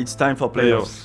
It's time for playoffs.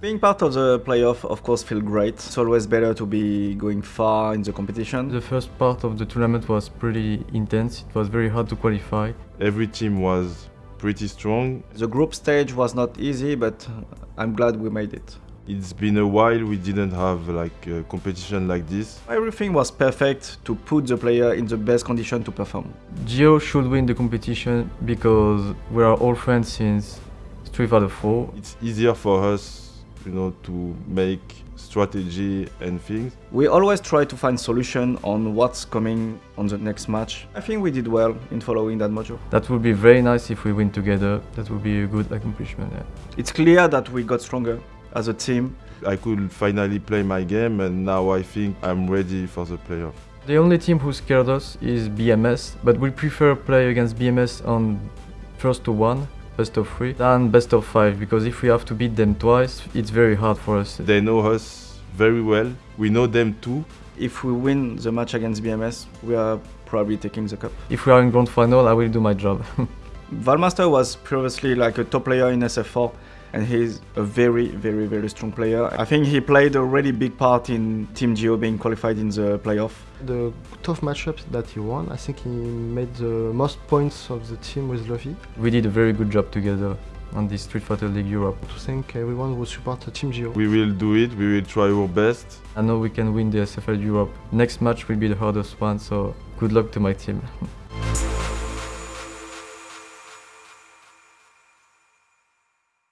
Being part of the playoff, of course, feel great. It's always better to be going far in the competition. The first part of the tournament was pretty intense. It was very hard to qualify. Every team was pretty strong. The group stage was not easy, but I'm glad we made it. It's been a while we didn't have like a competition like this. Everything was perfect to put the player in the best condition to perform. Geo should win the competition because we are all friends since Street Fighter 4. It's easier for us, you know, to make strategy and things. We always try to find solution on what's coming on the next match. I think we did well in following that module. That would be very nice if we win together. That would be a good accomplishment. Yeah. It's clear that we got stronger as a team. I could finally play my game and now I think I'm ready for the playoff. The only team who scared us is BMS, but we prefer play against BMS on first to one, best of three, than best of five, because if we have to beat them twice, it's very hard for us. They know us very well. We know them too. If we win the match against BMS, we are probably taking the cup. If we are in grand final, I will do my job. Valmaster was previously like a top player in SF4 and he's a very, very, very strong player. I think he played a really big part in Team Geo being qualified in the playoff. The tough matchups that he won, I think he made the most points of the team with Luffy. we did a very good job together on this Street Fighter League Europe. To thank everyone who support Team Geo. We will do it. We will try our best. I know we can win the SFL Europe. Next match will be the hardest one, so good luck to my team.